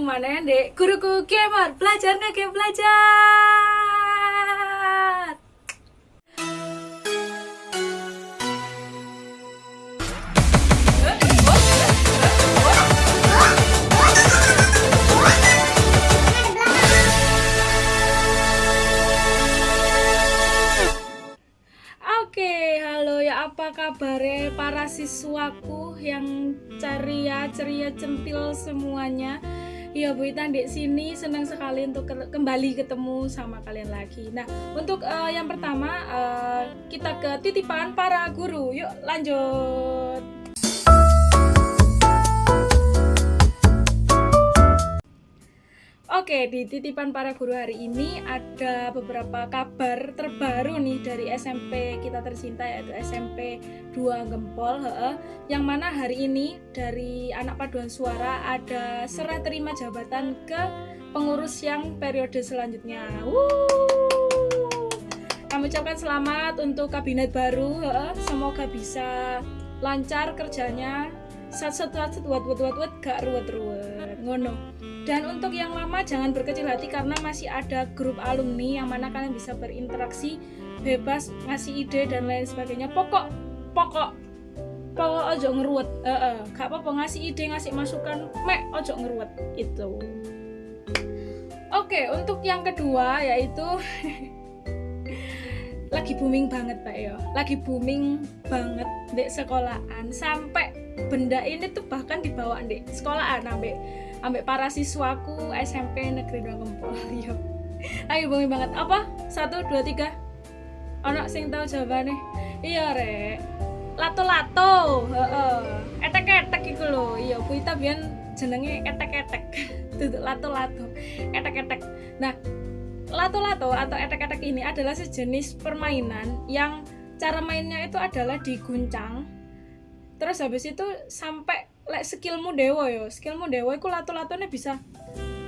mana dek? Guruku gamer belajar nggak game belajar. Oke, halo ya. Apa kabar para siswaku yang ceria, ceria centil semuanya. Ya Bu Ita di sini senang sekali untuk ke- kembali ketemu sama kalian lagi. Nah, untuk eh, yang pertama eh, kita ke titipan para guru. Yuk lanjut. Oke, di titipan para guru hari ini ada beberapa kabar terbaru nih dari SMP kita tercinta yaitu SMP 2 Gempol, heeh. yang mana hari ini dari anak paduan suara ada serah terima jabatan ke pengurus yang periode selanjutnya. Kami ucapkan selamat untuk kabinet baru, heeh. semoga bisa lancar kerjanya. Sat sat sat sat, wat wat wat wat gak ruwet ruwet ngono dan untuk yang lama jangan berkecil hati karena masih ada grup alumni yang mana kalian bisa berinteraksi bebas ngasih ide dan lain sebagainya. Pokok pokok pokok ojo ngeruwet. Eh eh, gak apa-apa ngasih ide ngasih masukan mek ojo ngeruwet itu. Oke untuk yang kedua yaitu lagi booming banget pak yo lagi booming banget di sekolahan. Sampai benda ini tuh bahkan dibawa di sekolahan ambek ambek para siswaku SMP negeri dua Gempol yo lagi booming banget. Apa? Satu dua tiga. Anak sing tahu jawabannya iya re lato lato etek etek iku lho. Iya Bu Ita biyen jenenge etek etek duduk lato lato etek etek nah lato-lato atau etek-etek ini adalah sejenis permainan yang cara mainnya itu adalah diguncang terus habis itu sampai lek skillmu dewa yo. Skillmu dewa itu lato-latonya bisa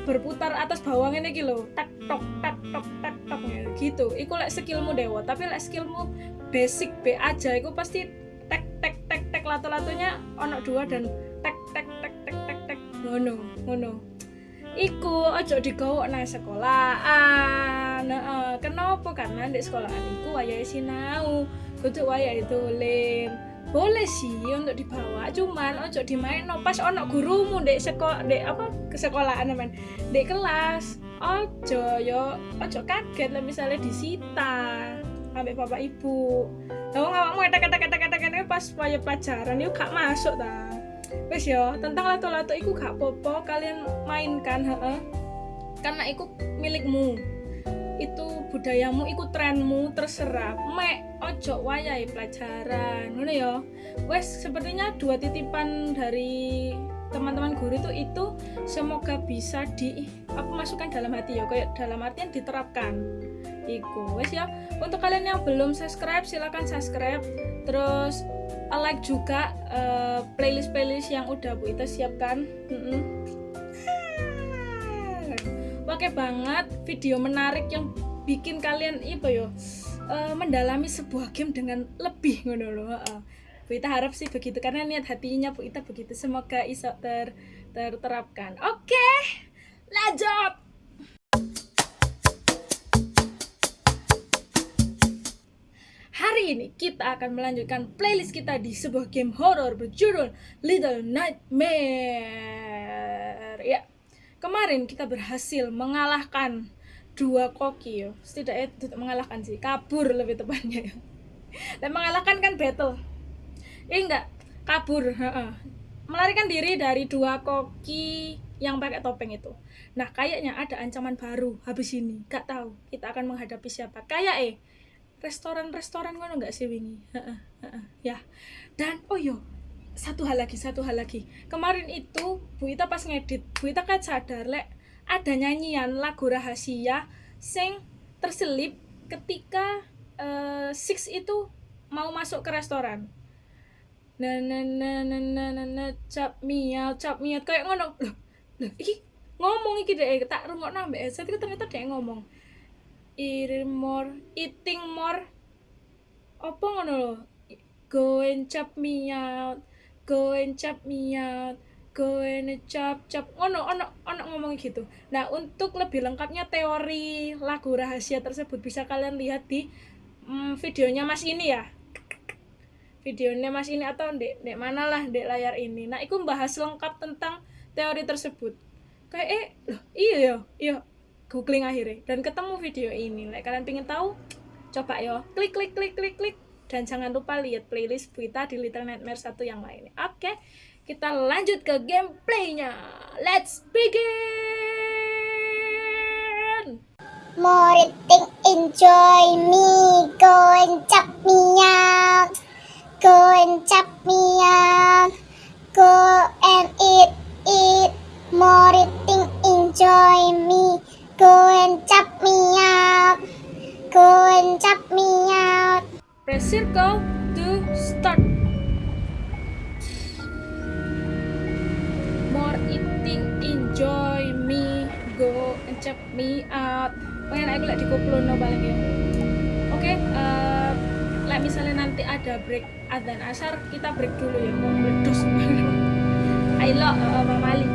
berputar atas bawahnya nih gitu tak tok tak tok tak tok. Gitu. Iku lek skillmu dewa. Tapi lek skillmu basic B aja iku pasti tek tek tek tek lato-latonya ono dua dan tek tek tek tek tek tek. Ngono ngono. Iku ojo digawa nang sekolahan. Heeh kenapa? Karena di sekolahan iku wayahe sinau. Kudu wayahe dolen boleh sih untuk dibawa cuman ojo dimain no pas ono gurumu dek sekolah dek apa ke sekolahan men dek kelas ojo yo ojo kaget lah misalnya disita ambil bapak ibu. Tahu ngawakmu etek etek etek etek etek pas waya pelajaran yuk gak masuk ta. Wes yo tentang lato-lato iku gak popo kalian mainkan heeh. Karena iku milikmu itu budayamu iku trenmu terserah. Mek ojo wayai pelajaran ngono ya. Wes sepertinya dua titipan dari teman-teman guru itu itu semoga bisa di apa masukkan dalam hati ya. Kayak dalam artian diterapkan. Iku wes ya. Untuk kalian yang belum subscribe silahkan subscribe. Terus like juga uh, playlist playlist yang udah bu Ita siapkan. Mm -mm. Oke banget video menarik yang bikin kalian apa yo uh, mendalami sebuah game dengan lebih ngono loh. Bu Ita harap sih begitu karena niat hatinya Bu Ita begitu semoga iso ter terterapkan oke lanjut Hari ini kita akan melanjutkan playlist kita di sebuah game horror berjudul Little Nightmare. Ya, kemarin kita berhasil mengalahkan dua koki yo. Setidaknya tidak mengalahkan sih, kabur lebih tepatnya. Dan mengalahkan kan battle. Eh enggak, kabur. Melarikan diri dari dua koki yang pakai topeng itu. Nah, kayaknya ada ancaman baru habis ini. Gak tahu kita akan menghadapi siapa. Kayak eh restoran-restoran ngono nggak sih wingi ya dan oh yo satu hal lagi satu hal lagi. Kemarin itu Bu Ita pas ngedit Bu Ita kan sadar lek ada nyanyian lagu rahasia sing terselip ketika eh, Six itu mau masuk ke restoran. Na na na na na na na cap miau cap miau. Kayak ngono loh loh iki ngomong iki deh tak rungokno ambek headset itu ternyata dia ngomong eating more eating more apa ngono lho go and chop go and chop me out go and chop chop ono ono ono ngomong gitu. Nah untuk lebih lengkapnya teori lagu rahasia tersebut bisa kalian lihat di mm, videonya mas ini ya. Videonya mas ini atau dek dek mana lah dek layar ini. Nah itu bahas lengkap tentang teori tersebut. Kayak eh loh, iya ya iya. Googling akhirnya. Dan ketemu video ini. Like, kalian pengen tahu coba yo. Klik klik klik klik klik dan jangan lupa lihat playlist kita di Little Nightmare satu yang lainnya. Oke kita lanjut ke gameplaynya. Let's begin! More thing enjoy me, go and chop me out, go and out, eat, eat. More thing enjoy me, go and chop me press circle to start. More eating enjoy me go and check me out. Pengen aku lagi dikoplono paling ya. Oke eh, like misalnya nanti ada break adzan asar kita break dulu ya. Mau meledos ayo uh, Bang Mali.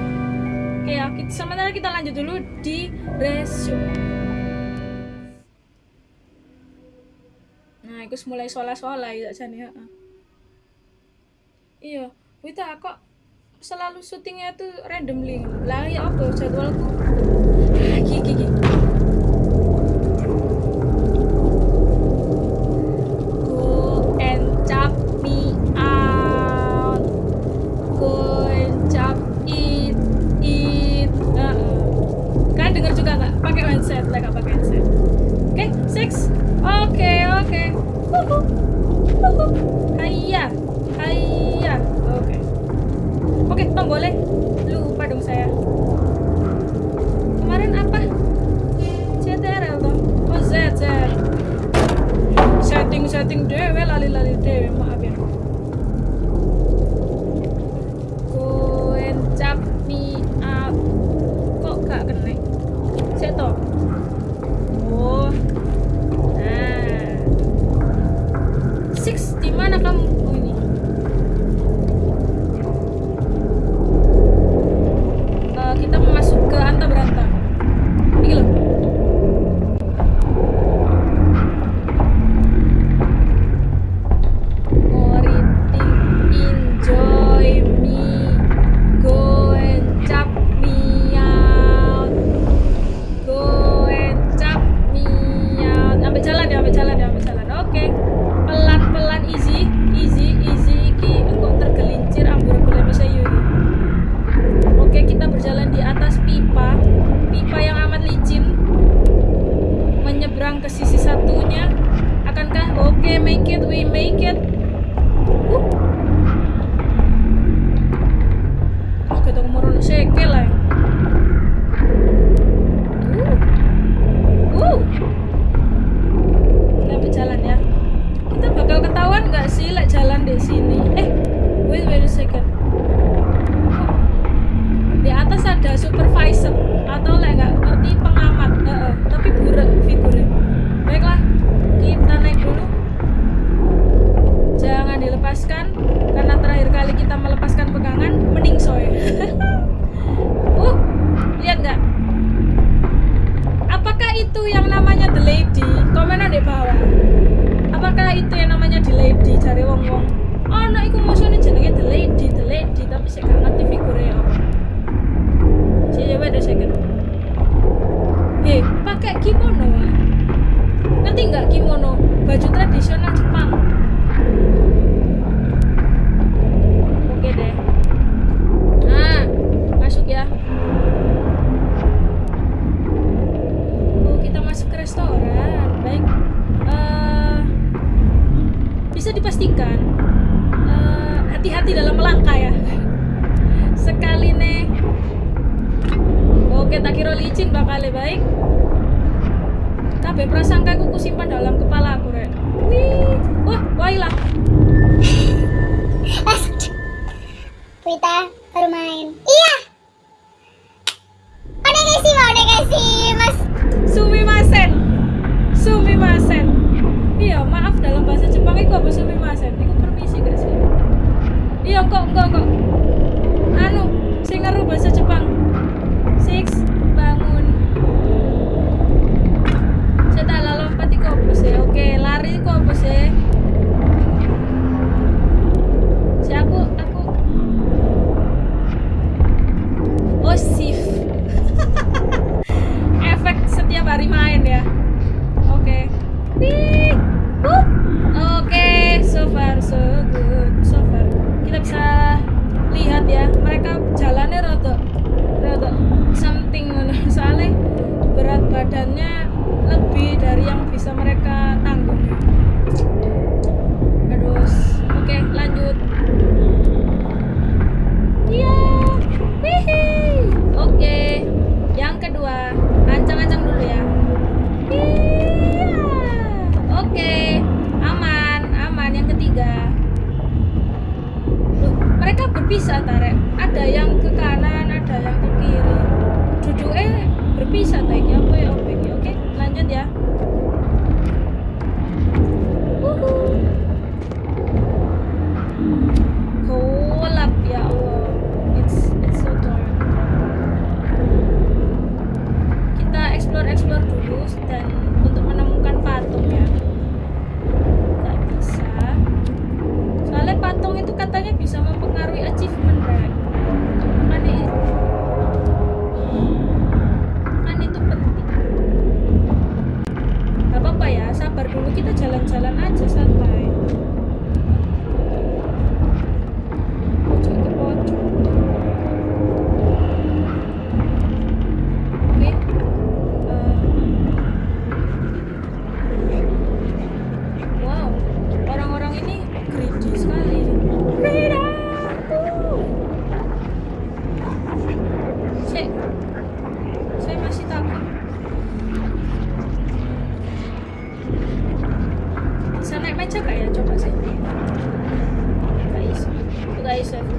Oke ya kita, sementara kita lanjut dulu di resume iku mulai sola-sola ya jane heeh. Iya, kita kok selalu syutingnya tuh randomly. Lah ya apa jadwalku? condiciones guys.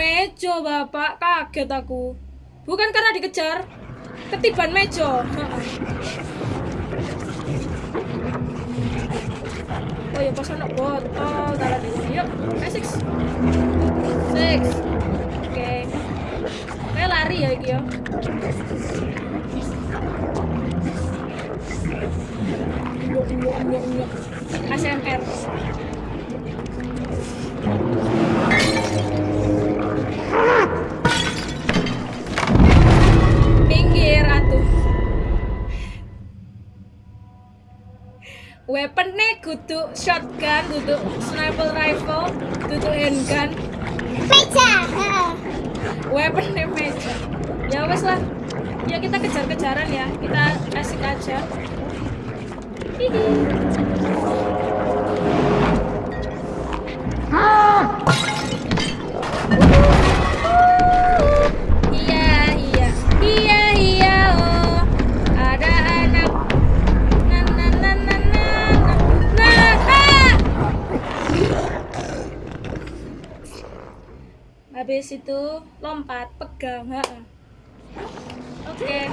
mejo bapak. Kaget aku. Bukan karena dikejar ketiban mejo oh ya pas anak botol taruh ini yuk eh, six. Six. Oke. Okay. kayak lari ya gyo ya. ASMR Pinggir atuh. Weapon nih kudu shotgun, kudu sniper rifle, kudu handgun. Meja. Weapon nih meja. Ya wes lah. Ya kita kejar-kejaran ya. Kita asik aja. Hihi. Ah! habis itu lompat pegang. Oke, okay.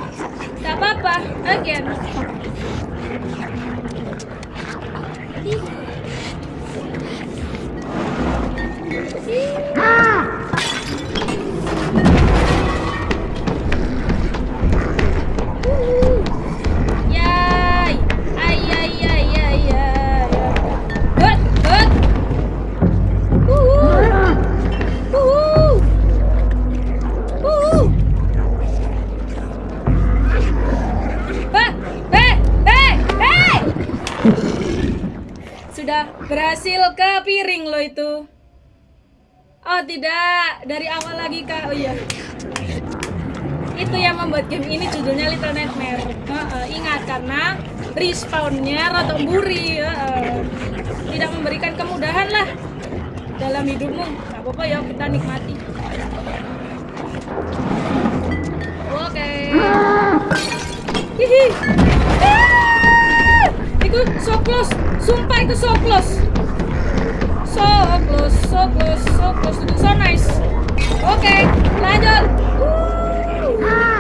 gak apa-apa. Again. Dari awal lagi kak. Oh iya. Itu yang membuat game ini judulnya Little Nightmare. Heeh, ingat karena respawnnya rotok buri. heeh. Tidak memberikan kemudahan lah dalam hidupmu. Gak apa-apa ya kita nikmati. Oke. Hihi. Ah! Itu so close. Sumpah itu so close. So close, so close, so close. Itu so nice. Oke, lanjut. Uh.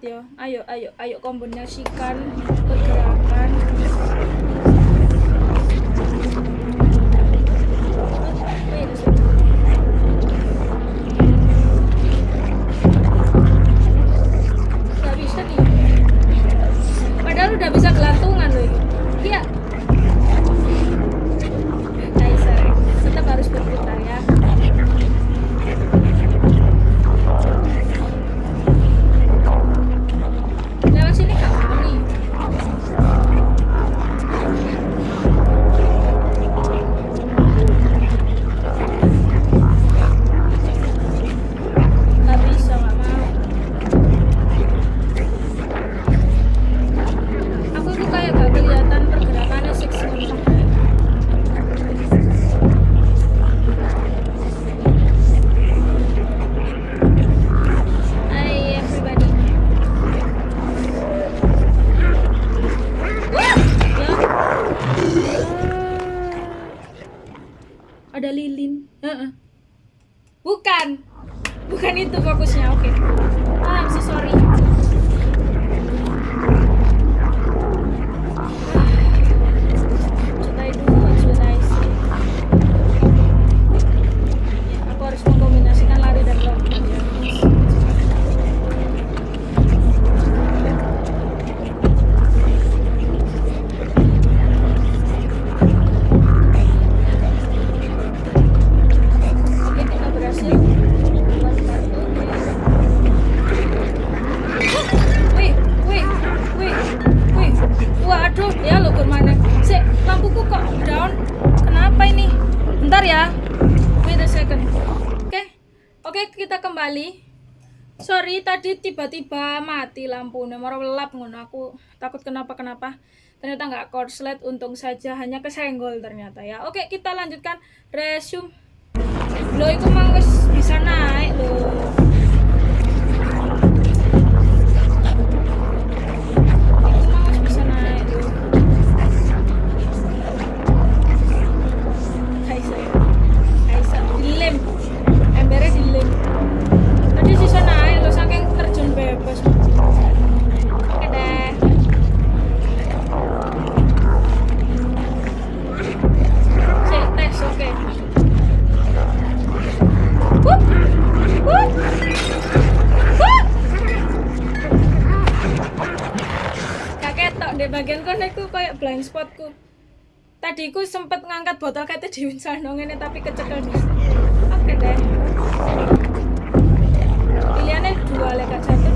ya. Ayo ayo ayo kombinasikan pergerakan. Bukan. Bukan itu fokusnya. Oke. Okay. Ah, I'm so sorry. aku kok down. Kenapa ini? Bentar ya. Wait a second. Oke. Okay. oke okay, kita kembali. Sorry tadi tiba-tiba mati lampu. Nomor lelap ngono. Aku takut kenapa-kenapa. Ternyata nggak korslet untung saja. Hanya kesenggol ternyata ya. Oke okay, kita lanjutkan resume. Lo itu manggis bisa naik loh. Kan ngene kayak koyo blind spotku. Tadi ku sempet ngangkat botol kate di sano ngene tapi kecekel. Oke deh. Pilihannya dua lek satu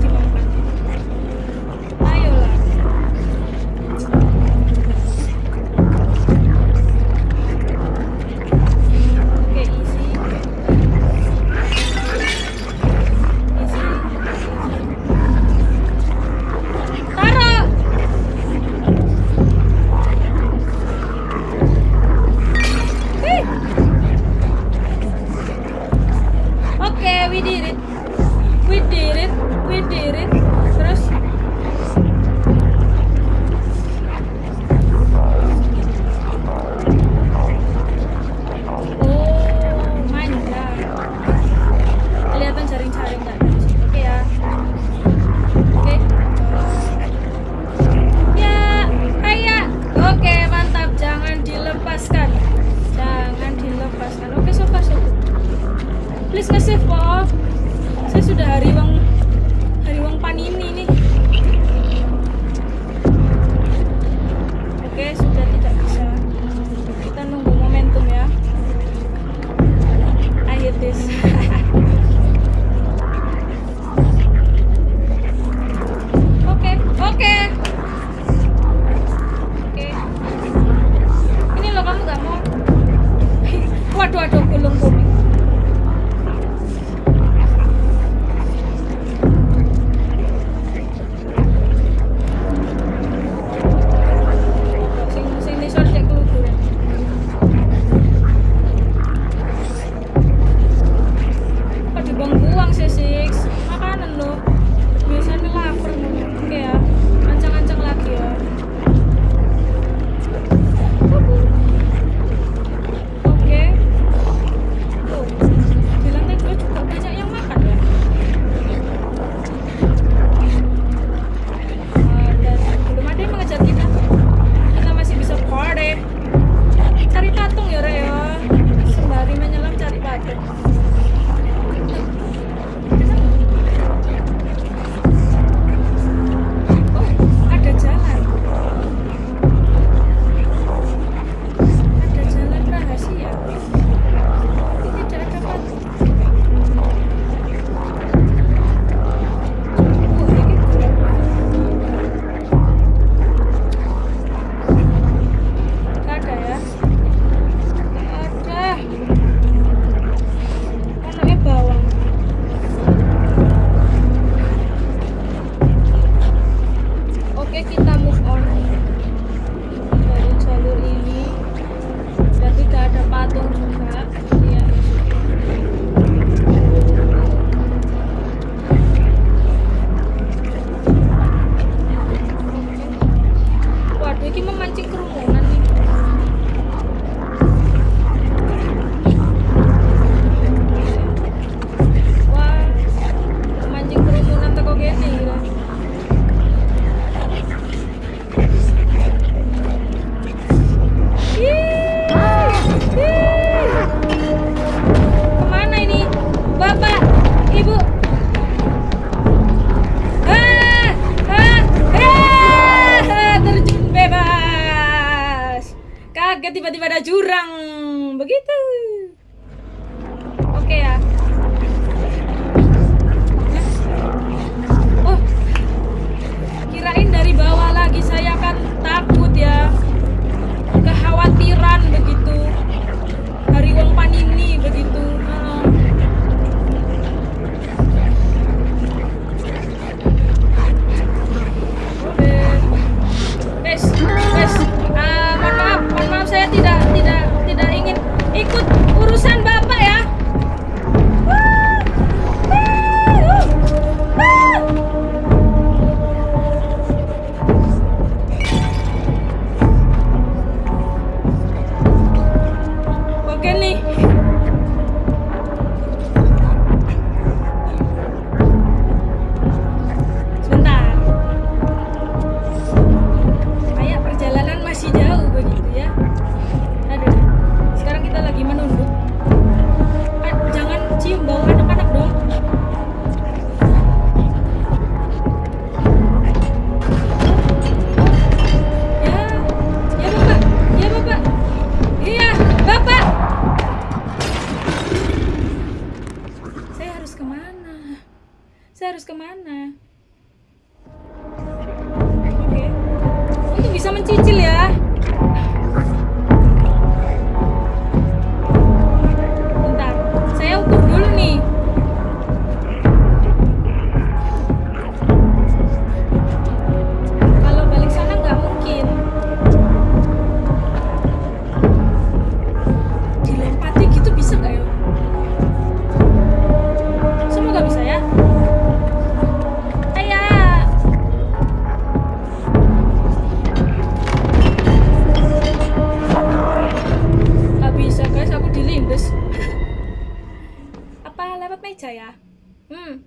Hmm.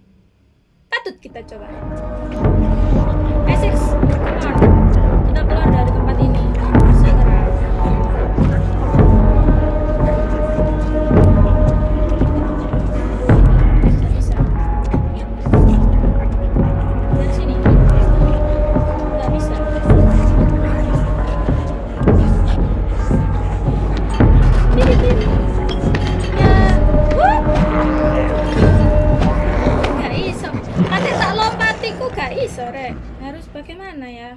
Patut kita coba. Essex. Kita keluar dari tempat sore. Harus bagaimana ya?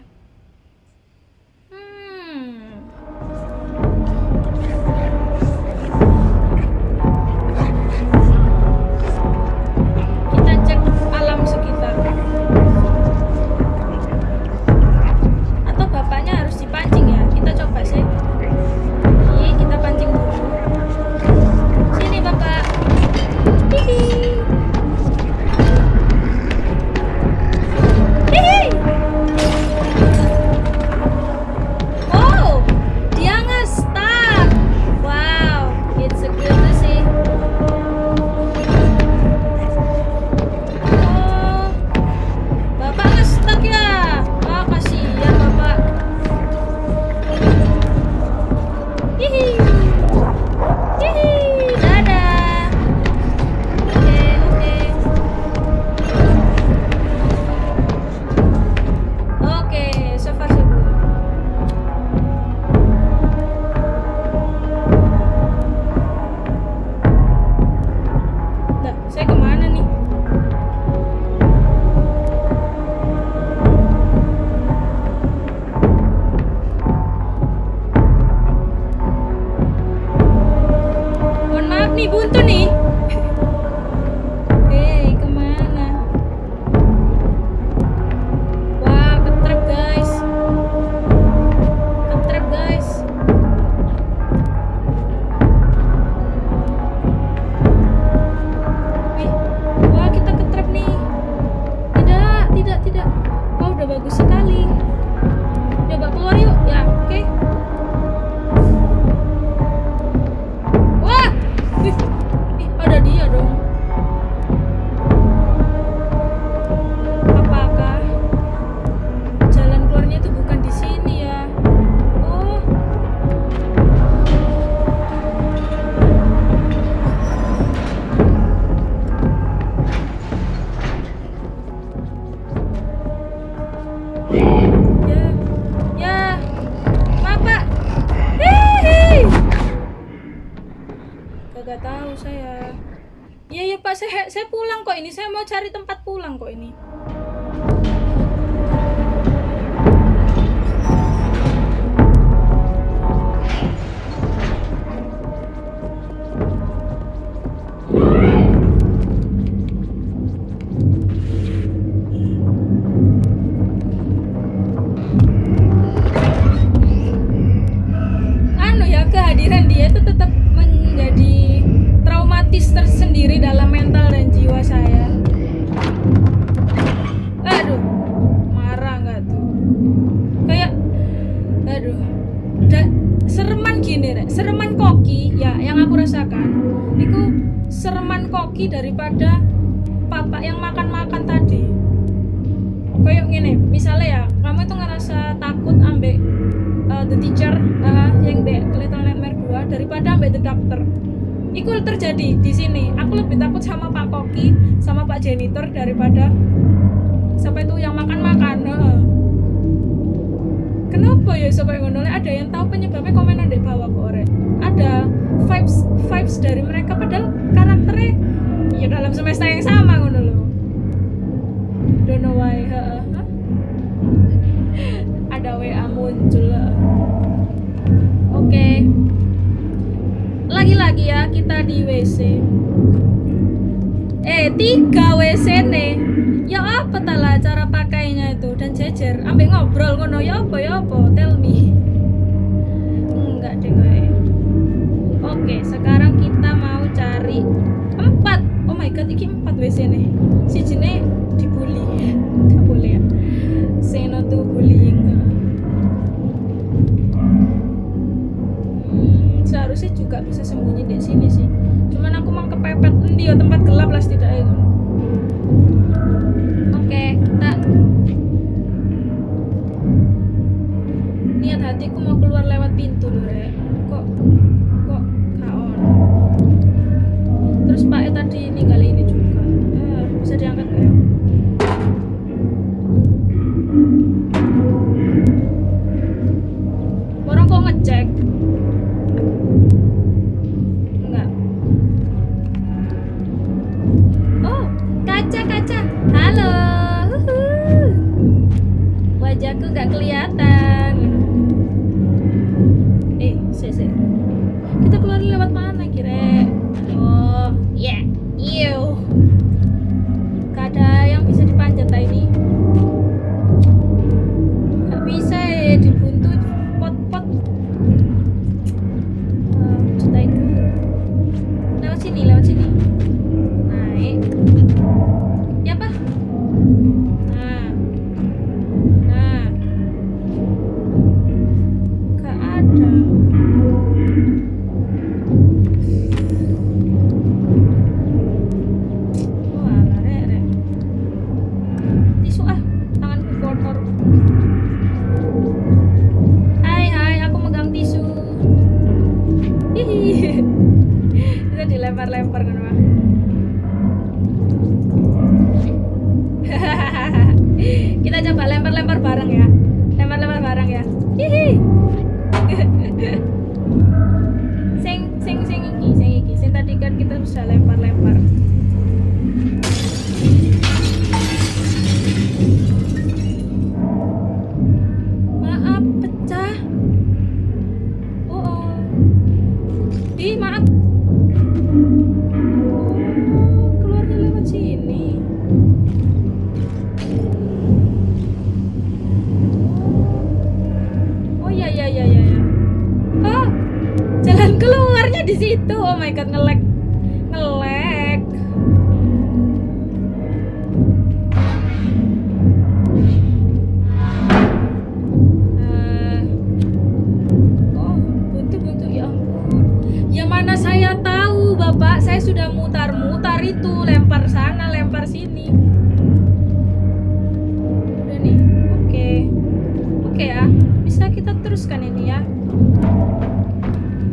bisa kita teruskan ini ya.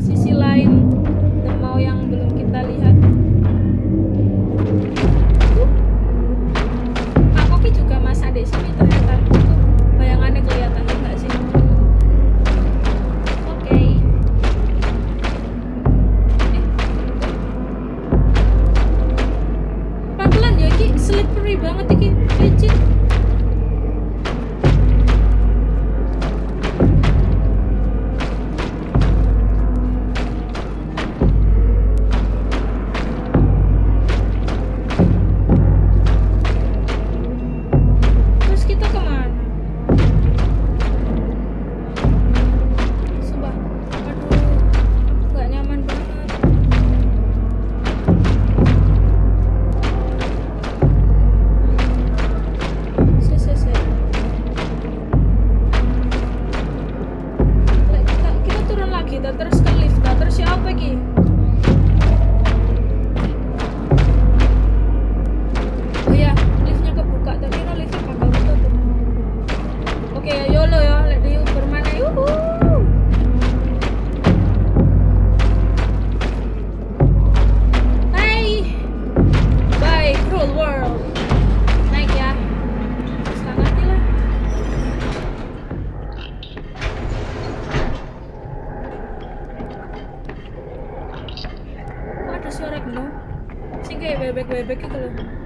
Sisi lain mau yang belum kita lihat. Uh, Pak Kopi juga masa di sini bebek-bebek itu loh.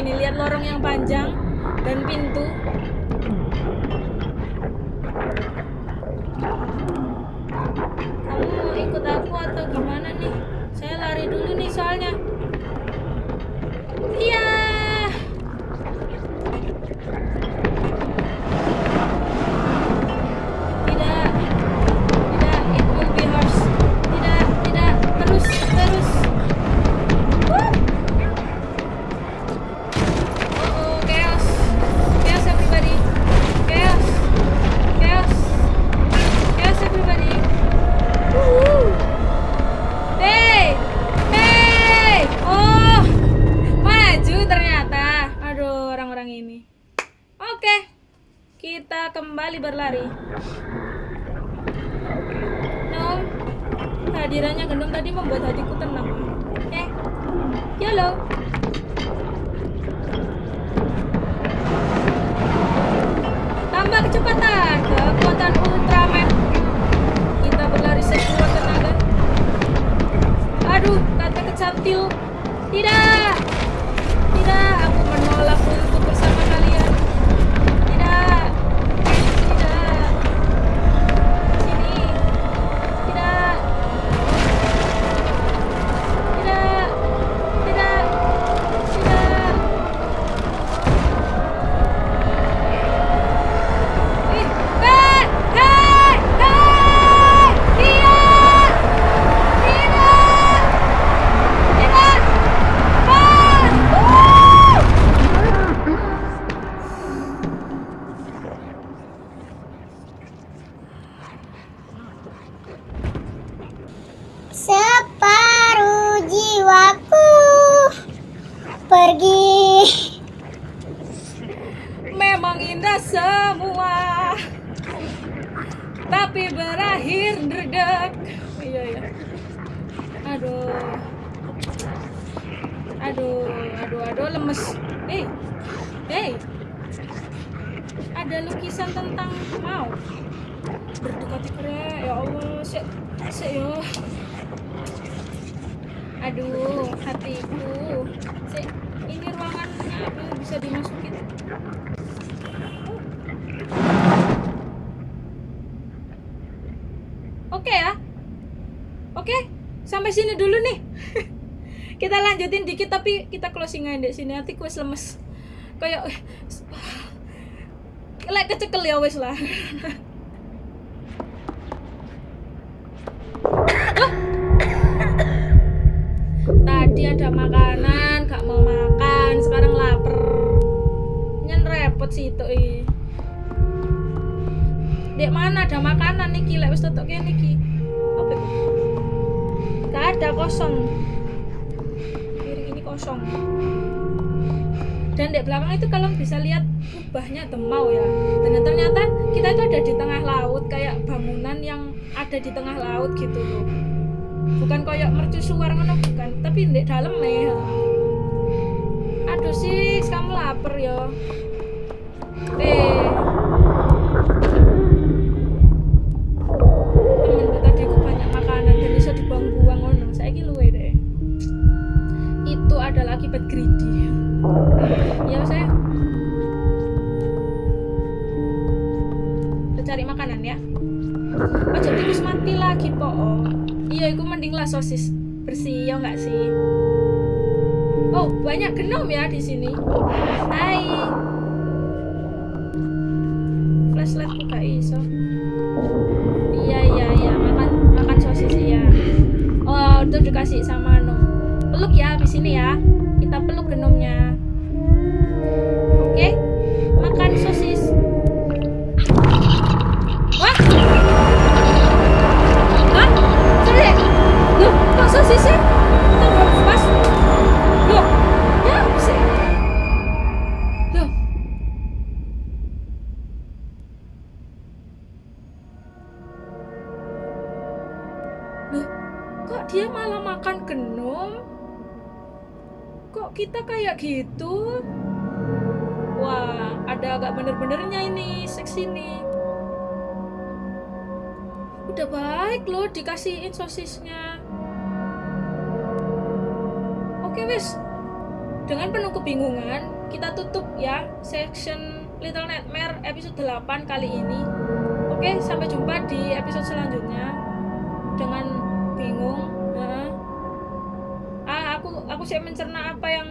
ini lihat lorong yang panjang dan pintu. sekali berlari. No, hadirannya gendong tadi membuat hatiku tenang. Eh, ya yolo. Tambah kecepatan, kekuatan Ultraman. Kita berlari sekuat tenaga. Aduh, kata kecantil. Tidak! Aduh, aduh, aduh, lemes. Hei, hei, ada lukisan tentang mau berdekati kere. Ya Allah, sih, sih ya. Aduh, hatiku. Sih, ini ruangannya apa bisa dimasukin? Oke ya. Oke, sampai sini dulu nih. Kita lanjutin dikit tapi kita closing aja di sini. Hatiku wis lemes. Kayak lek kecekel ya wis lah. Tadi ada makanan, gak mau makan, sekarang lapar. Nyen repot sih itu. ih. Dek mana ada makanan nih lek wis tetok kene iki. Apa? Gak ada kosong. Kosong. Dan di belakang itu kalau bisa lihat kubahnya temau ya. Dan ternyata kita itu ada di tengah laut kayak bangunan yang ada di tengah laut gitu loh. Bukan kayak mercusuar ngono bukan, tapi di dalam ya. Aduh sih, kamu lapar ya. Eh, greedy ya. Saya cari makanan ya. Oh jadi terus mati lagi po iya itu mending lah sosis bersih ya nggak sih? Oh banyak genom ya di sini. Hai sosisnya. Oke wes, dengan penuh kebingungan, kita tutup ya section Little Nightmare episode 8 kali ini. Oke, sampai jumpa di episode selanjutnya. Dengan bingung ah aku aku sih mencerna apa yang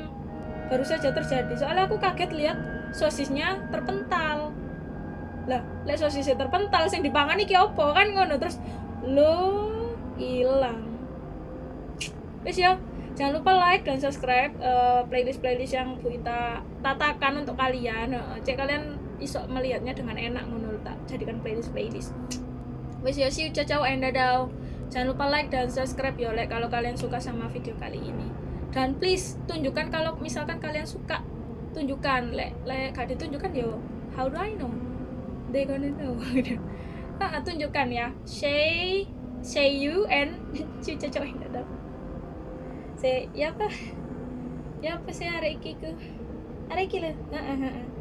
baru saja terjadi. Soalnya aku kaget lihat sosisnya terpental. Lah lihat sosisnya terpental sing dipangan iki opo? Kan ngono terus lo hilang. Wis ya jangan lupa like dan subscribe playlist playlist yang Bu Ita tatakan untuk kalian. Heeh, cek kalian iso melihatnya dengan enak ngono tak jadikan playlist playlist wis ya you ciao ciao and jangan lupa like dan subscribe ya like kalau kalian suka sama video kali ini. Dan please tunjukkan kalau misalkan kalian suka tunjukkan. Lek lek gak ditunjukkan yo how do I know? They gonna know. Ah, tunjukkan ya. Say say you and ciao ciao ciao and dadah say ya apa? Ya apa hari iki ku? Hari iki lah.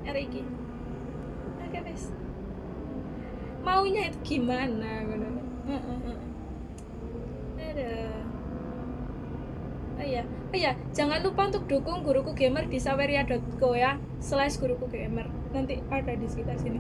Hari iki. Oke guys maunya itu gimana? gitu. Ada. Oh iya, oh iya, jangan lupa untuk dukung guruku gamer di saweria.co ya, slash guruku gamer. Nanti ada di sekitar sini.